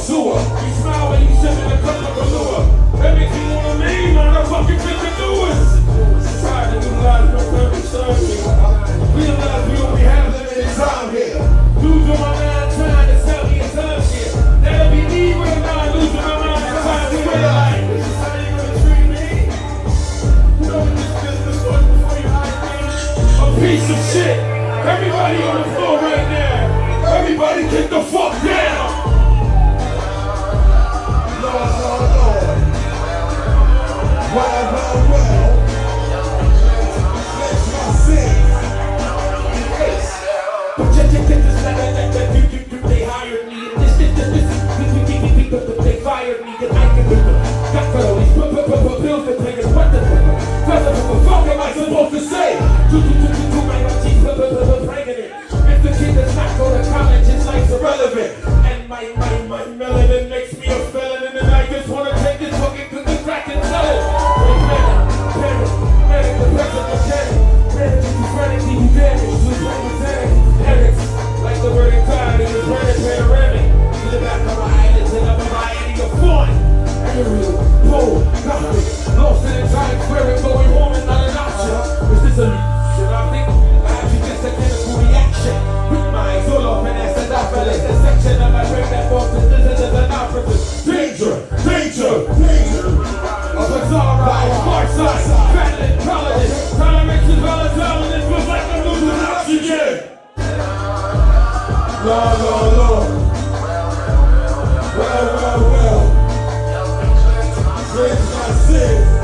sewer. You smile when you sip in a cup of velour. That makes you wanna lean, motherfucking bitch, and do it. Tired of new lives, no perfect surgery. Realize we only have limited time here. Losing my mind, trying to sell me a time shit. That'll be me when I'm not losing my mind, How you gonna treat me? Knowing this business, what's before your eyes? A Piece of shit! Everybody on the floor right now! suicide, battling colonists. No, no, no. Well, well, well. Drink my sins.